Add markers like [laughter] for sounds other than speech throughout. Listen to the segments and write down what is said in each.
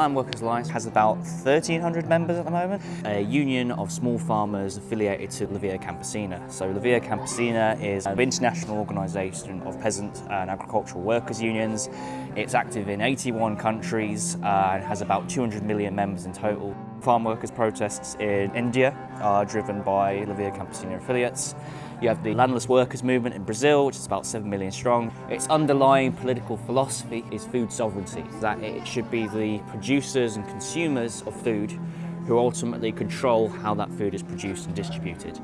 Land Workers Alliance has about 1,300 members at the moment, a union of small farmers affiliated to La Via Campesina. So La Via Campesina is an international organisation of peasant and agricultural workers unions. It's active in 81 countries uh, and has about 200 million members in total. Farm workers protests in India are driven by La Via Campesina affiliates. You have the landless workers movement in Brazil, which is about 7 million strong. Its underlying political philosophy is food sovereignty, that it should be the producers and consumers of food who ultimately control how that food is produced and distributed.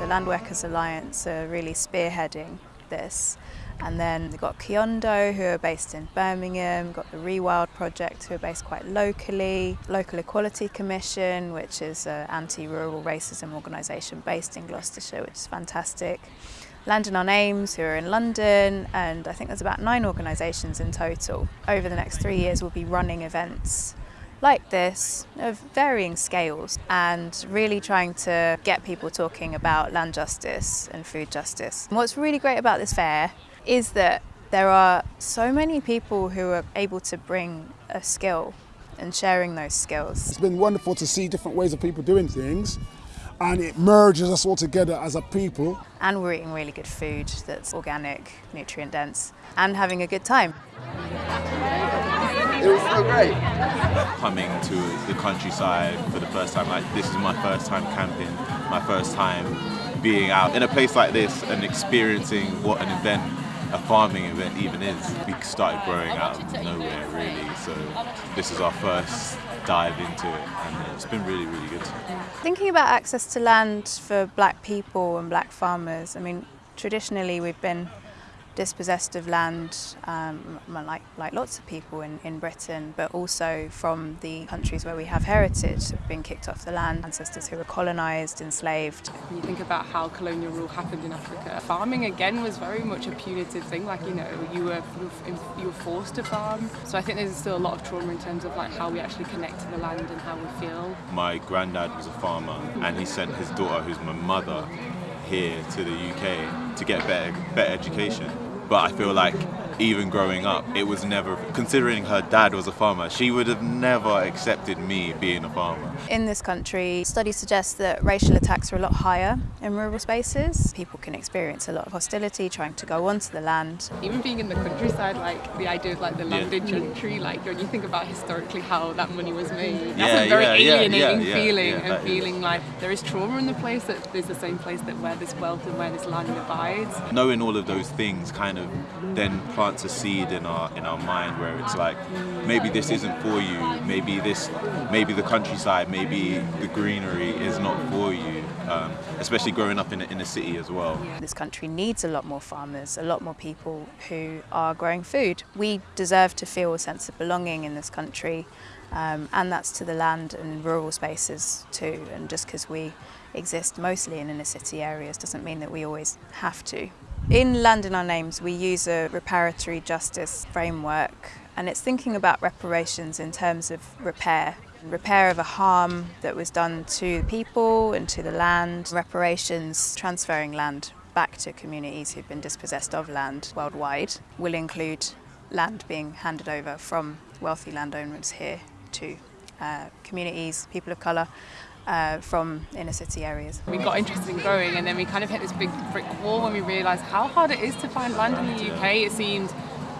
The Land Workers Alliance are really spearheading this and then we've got Kiondo who are based in Birmingham, got the Rewild Project who are based quite locally, Local Equality Commission which is an anti-rural racism organisation based in Gloucestershire which is fantastic. Land in Our Names who are in London and I think there's about nine organisations in total. Over the next three years we'll be running events like this of varying scales and really trying to get people talking about land justice and food justice. And what's really great about this fair is that there are so many people who are able to bring a skill and sharing those skills. It's been wonderful to see different ways of people doing things and it merges us all together as a people. And we're eating really good food that's organic, nutrient dense and having a good time. It was so great. Coming to the countryside for the first time, like this is my first time camping, my first time being out in a place like this and experiencing what an event a farming event even is. We started growing out of nowhere really, so this is our first dive into it and it's been really, really good. Thinking about access to land for black people and black farmers, I mean, traditionally we've been dispossessed of land, um, like, like lots of people in, in Britain, but also from the countries where we have heritage, have been kicked off the land, ancestors who were colonised, enslaved. When you think about how colonial rule happened in Africa, farming again was very much a punitive thing, like, you know, you were, you were forced to farm. So I think there's still a lot of trauma in terms of like how we actually connect to the land and how we feel. My granddad was a farmer and he sent his daughter, who's my mother, here to the UK to get better, better education but I feel like even growing up, it was never, considering her dad was a farmer, she would have never accepted me being a farmer. In this country, studies suggest that racial attacks are a lot higher in rural spaces. People can experience a lot of hostility trying to go onto the land. Even being in the countryside, like the idea of like the landed yeah. gentry, like when you think about historically how that money was made, that's yeah, a very yeah, alienating feeling and feeling is. like there is trauma in the place that there's the same place that where this wealth and where this land abides. Knowing all of those things kind of then plants a seed in our in our mind where it's like maybe this isn't for you maybe this maybe the countryside maybe the greenery is not for you um, especially growing up in a, in a city as well. This country needs a lot more farmers, a lot more people who are growing food. We deserve to feel a sense of belonging in this country um, and that's to the land and rural spaces too and just because we exist mostly in inner city areas doesn't mean that we always have to. In Land in Our Names we use a reparatory justice framework and it's thinking about reparations in terms of repair. Repair of a harm that was done to people and to the land, reparations transferring land back to communities who've been dispossessed of land worldwide will include land being handed over from wealthy landowners here to uh, communities, people of colour, uh, from inner city areas. We got interested in growing and then we kind of hit this big brick wall when we realised how hard it is to find land in the UK. It seemed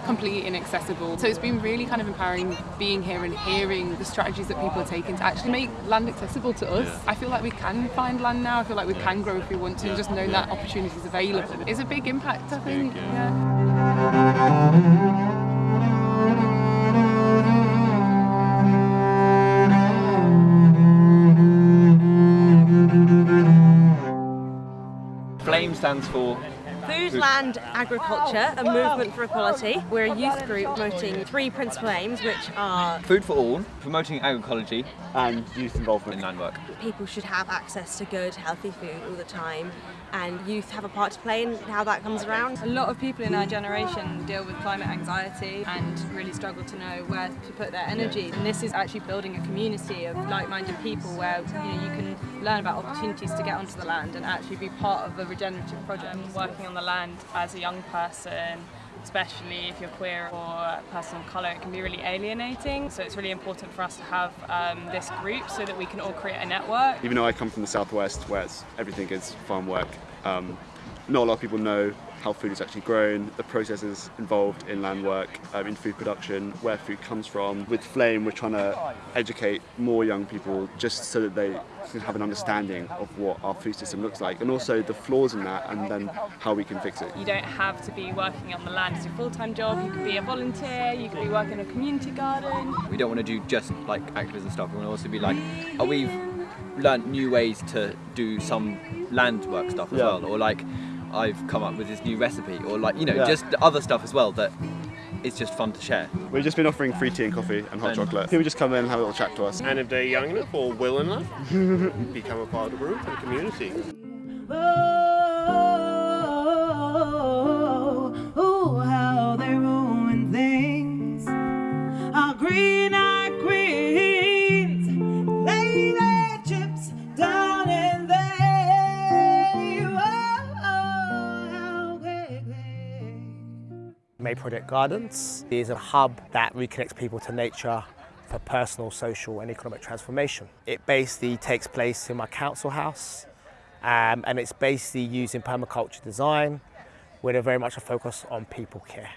completely inaccessible. So it's been really kind of empowering being here and hearing the strategies that people are taking to actually make land accessible to us. Yeah. I feel like we can find land now, I feel like we can grow if we want to, yeah. just knowing yeah. that opportunity is available is a big impact, I think. Big, stands for Food, land, agriculture, a movement for equality. We're a youth group promoting three principal aims, which are Food for all, promoting agroecology, and youth involvement in land work. people should have access to good, healthy food all the time, and youth have a part to play in how that comes around. A lot of people in our generation deal with climate anxiety and really struggle to know where to put their energy. And this is actually building a community of like-minded people where you know you can learn about opportunities to get onto the land and actually be part of a regenerative project. working on the land as a young person, especially if you're queer or a person of colour, it can be really alienating. So it's really important for us to have um, this group so that we can all create a network. Even though I come from the southwest, where everything is farm work, um, not a lot of people know how food is actually grown, the processes involved in land work, um, in food production, where food comes from. With Flame, we're trying to educate more young people just so that they can have an understanding of what our food system looks like and also the flaws in that and then how we can fix it. You don't have to be working on the land as your full-time job. You could be a volunteer. You could be working in a community garden. We don't want to do just like activism stuff. We want to also be like, oh, we've learnt new ways to do some land work stuff as Yeah. well, or like I've come up with this new recipe, or like you know Yeah. just other stuff as well that is just fun to share. We've just been offering free tea and coffee and hot And- chocolate. People just come in and have a little chat to us. And if they're young enough or well enough, [laughs] become a part of the group and community. Oh. Project Gardens is a hub that reconnects people to nature for personal, social and economic transformation. It basically takes place in my council house um, and it's basically using permaculture design with a very much a focus on people care.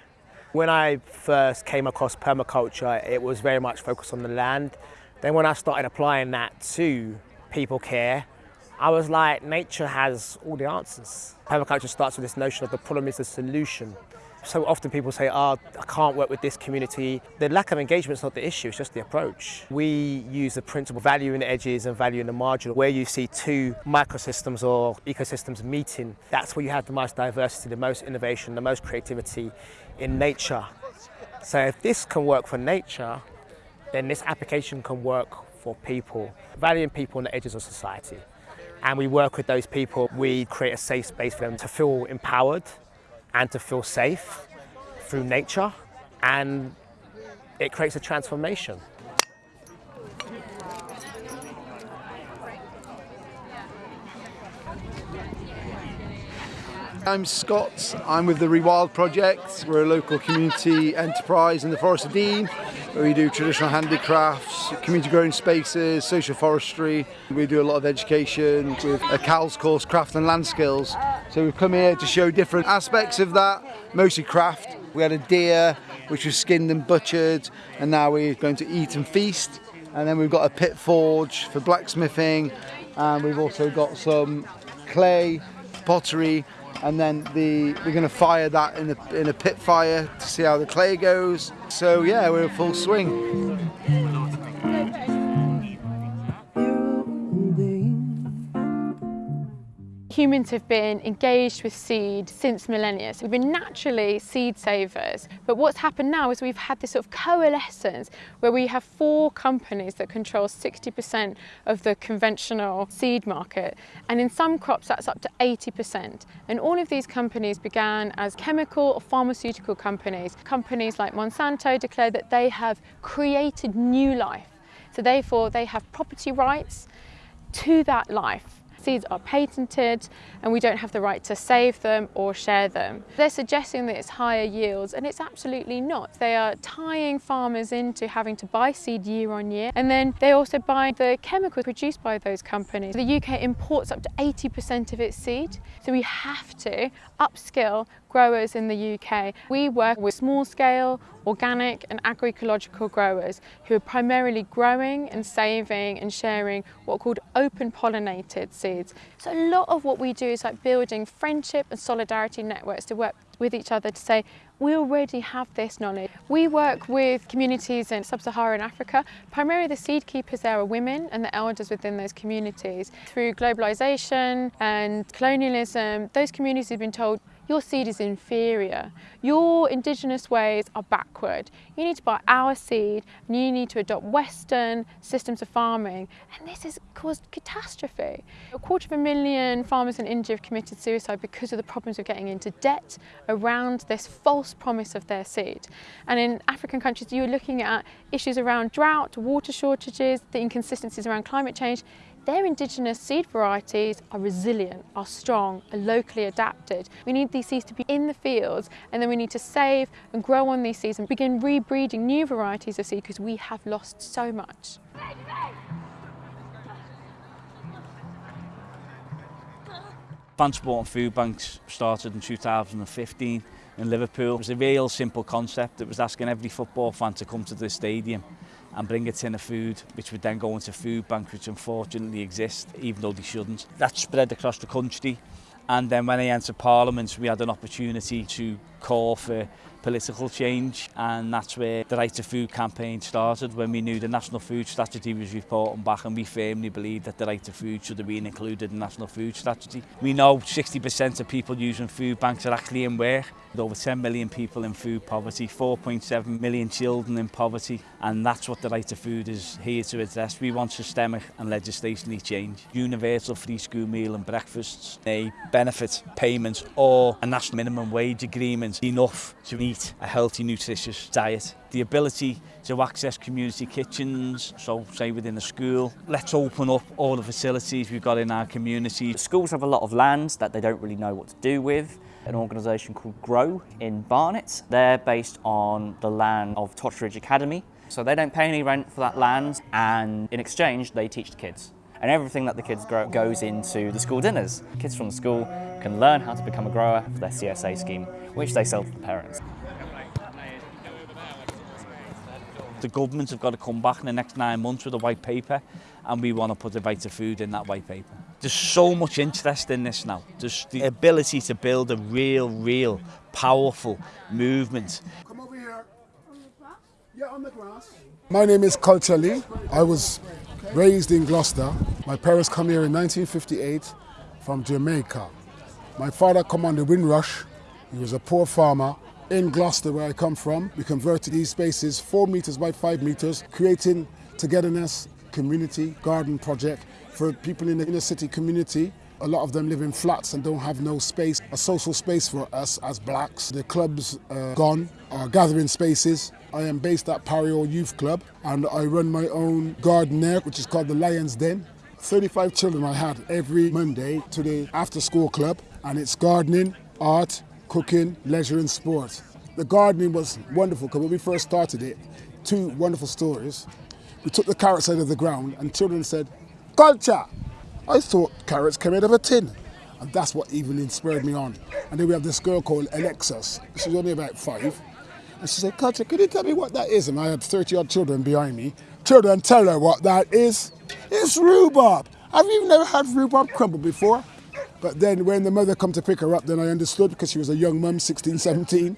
When I first came across permaculture, it was very much focused on the land. Then when I started applying that to people care, I was like, nature has all the answers. Permaculture starts with this notion of the problem is the solution. So often people say, oh, I can't work with this community. The lack of engagement is not the issue, it's just the approach. We use the principle value in the edges and value in the margin. Where you see two microsystems or ecosystems meeting, that's where you have the most diversity, the most innovation, the most creativity in nature. So if this can work for nature, then this application can work for people, valuing people on the edges of society. And we work with those people, we create a safe space for them to feel empowered and to feel safe through nature, and it creates a transformation. I'm Scott. I'm with the Rewild Project. We're a local community enterprise in the Forest of Dean where we do traditional handicrafts, community growing spaces, social forestry. We do a lot of education with a CALS course, craft and land skills. So we've come here to show different aspects of that, mostly craft. We had a deer which was skinned and butchered and now we're going to eat and feast. And then we've got a pit forge for blacksmithing and we've also got some clay, pottery and then the we're going to fire that in a, in a pit fire to see how the clay goes. So yeah, we're in full swing. Humans have been engaged with seed since millennia. So we've been naturally seed savers. But what's happened now is we've had this sort of coalescence where we have four companies that control 60% of the conventional seed market. And in some crops, that's up to 80%. And all of these companies began as chemical or pharmaceutical companies. Companies like Monsanto declare that they have created new life. So therefore, they have property rights to that life. Seeds are patented and we don't have the right to save them or share them. They're suggesting that it's higher yields and it's absolutely not. They are tying farmers into having to buy seed year on year and then they also buy the chemicals produced by those companies. The UK imports up to 80% of its seed so we have to upskill growers in the UK. We work with small scale, organic and agroecological growers who are primarily growing and saving and sharing what are called open pollinated seeds. So a lot of what we do is like building friendship and solidarity networks to work with each other to say, we already have this knowledge. We work with communities in sub-Saharan Africa. Primarily the seed keepers there are women and the elders within those communities. Through globalisation and colonialism, those communities have been told, your seed is inferior. Your indigenous ways are backward. You need to buy our seed and you need to adopt Western systems of farming. And this has caused catastrophe. A quarter of a million farmers in India have committed suicide because of the problems of getting into debt around this false promise of their seed. And in African countries, you're looking at issues around drought, water shortages, the inconsistencies around climate change. Their indigenous seed varieties are resilient, are strong, are locally adapted. We need these seeds to be in the fields and then we need to save and grow on these seeds and begin rebreeding new varieties of seed because we have lost so much. Fan supporting food banks started in 2015 in Liverpool. It was a real simple concept. It was asking every football fan to come to the stadium and bring it in of food, which would then go into food banks, which unfortunately exist, even though they shouldn't. That's spread across the country. And then when I entered Parliament, we had an opportunity to call for political change and that's where the Right to Food campaign started when we knew the National Food Strategy was reporting back and we firmly believed that the right to food should have been included in the National Food Strategy. We know 60% of people using food banks are actually in work with over 10 million people in food poverty, 4.7 million children in poverty and that's what the right to food is here to address. We want systemic and legislationally change. Universal free school meal and breakfasts, a benefit payments or a national minimum wage agreement enough to eat a healthy, nutritious diet. The ability to access community kitchens, so say within a school. Let's open up all the facilities we've got in our community. Schools have a lot of land that they don't really know what to do with. An organisation called Grow in Barnet. They're based on the land of Totteridge Academy. So they don't pay any rent for that land and in exchange they teach the kids. And everything that the kids grow goes into the school dinners. Kids from the school can learn how to become a grower for their CSA scheme, which they sell to the parents. The government have got to come back in the next nine months with a white paper and we want to put the right to food in that white paper. There's so much interest in this now. There's the ability to build a real, real powerful movement. Come over here. Yeah, on the grass. My name is Culture Lee. I was raised in Gloucester. My parents come here in 1958 from Jamaica. My father the Windrush. He was a poor farmer in Gloucester where I come from. We converted these spaces four meters by five meters, creating togetherness, community garden project for people in the inner city community. A lot of them live in flats and don't have no space, a social space for us as blacks. The clubs uh, are gone, our gathering spaces. I am based at Pario Youth Club and I run my own garden there, which is called the Lion's Den. 35 children I had every Monday to the after school club and it's gardening, art, cooking, leisure and sport. The gardening was wonderful because when we first started it, two wonderful stories. We took the carrots out of the ground and children said, culture. I thought carrots came out of a tin. And that's what even inspired me on. And then we have this girl called Alexis. She's only about five. And she said, Culture, could you tell me what that is? And I had 30 odd children behind me. Children, tell her what that is. It's rhubarb. I've even never had rhubarb crumble before? But then when the mother come to pick her up, then I understood because she was a young mum, 16, 17,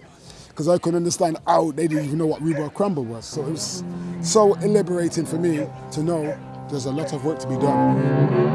because I couldn't understand how they didn't even know what rhubarb crumble was. So it was so liberating for me to know there's a lot of work to be done.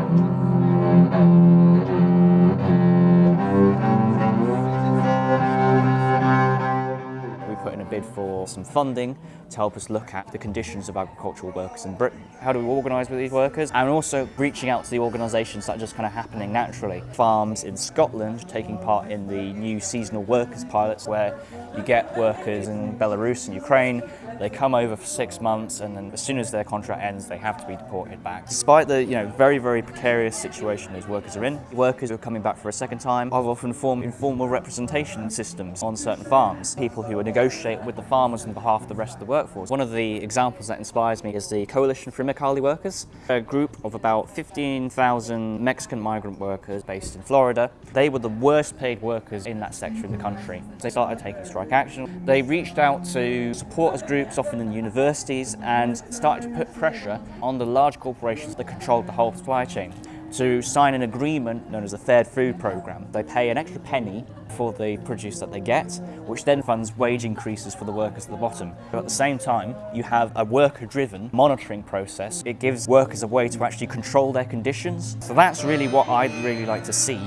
Bid for some funding to help us look at the conditions of agricultural workers in Britain. How do we organise with these workers? And also reaching out to the organisations that are just kind of happening naturally. Farms in Scotland taking part in the new seasonal workers pilots where you get workers in Belarus and Ukraine, they come over for six months and then as soon as their contract ends they have to be deported back. Despite the you know very very precarious situation those workers are in, workers who are coming back for a second time have often formed informal representation systems on certain farms. People who negotiate with the farmers on behalf of the rest of the workforce. One of the examples that inspires me is the Coalition for Immokalee Workers, a group of about 15,000 Mexican migrant workers based in Florida. They were the worst paid workers in that sector of the country. They started taking strike action. They reached out to supporters groups, often in universities, and started to put pressure on the large corporations that controlled the whole supply chain to sign an agreement known as the Fair Food Programme. They pay an extra penny for the produce that they get, which then funds wage increases for the workers at the bottom. But at the same time, you have a worker-driven monitoring process. It gives workers a way to actually control their conditions. So that's really what I'd really like to see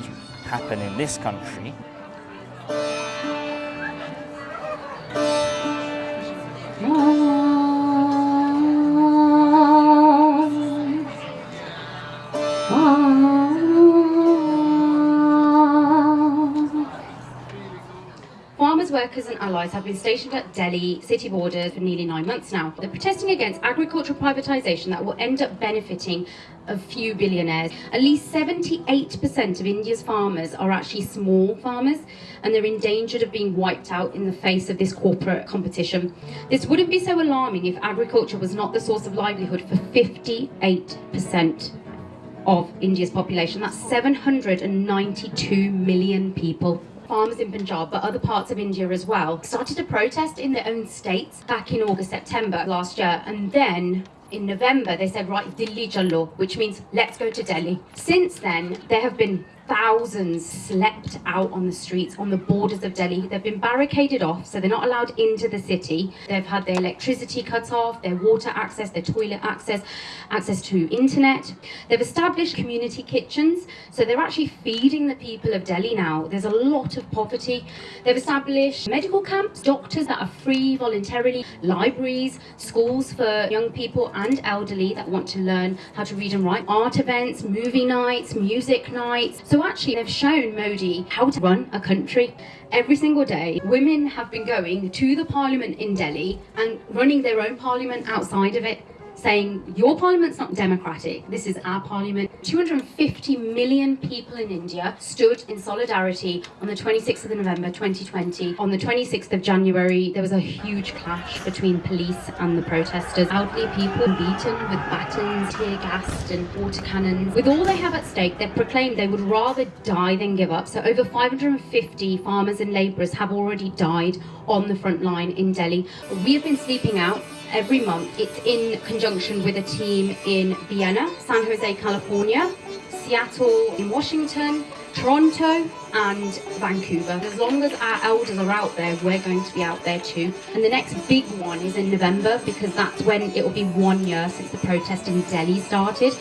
happen in this country. Allies have been stationed at Delhi city borders for nearly nine months now. They're protesting against agricultural privatisation that will end up benefiting a few billionaires. At least 78% of India's farmers are actually small farmers and they're endangered of being wiped out in the face of this corporate competition. This wouldn't be so alarming if agriculture was not the source of livelihood for 58% of India's population. That's 792 million people farmers in Punjab, but other parts of India as well, started to protest in their own states back in August, September last year. And then in November, they said, right, Delhi chalo, which means let's go to Delhi. Since then, there have been thousands slept out on the streets on the borders of Delhi. They've been barricaded off, so they're not allowed into the city. They've had their electricity cut off, their water access, their toilet access, access to internet. They've established community kitchens, so they're actually feeding the people of Delhi now. There's a lot of poverty. They've established medical camps, doctors that are free voluntarily, libraries, schools for young people and elderly that want to learn how to read and write, art events, movie nights, music nights. Actually they've shown Modi how to run a country. Every single day, women have been going to the parliament in Delhi and running their own parliament outside of it saying your parliament's not democratic, this is our parliament. 250 million people in India stood in solidarity on the 26th of November 2020. On the 26th of January, there was a huge clash between police and the protesters. Elderly people beaten with batons, tear gassed and water cannons. With all they have at stake, they've proclaimed they would rather die than give up. So over 550 farmers and labourers have already died on the front line in Delhi. We have been sleeping out every month. It's in conjunction with a team in Vienna, San Jose, California, Seattle in Washington, Toronto and Vancouver. As long as our elders are out there, we're going to be out there too. And the next big one is in November because that's when it will be one year since the protest in Delhi started.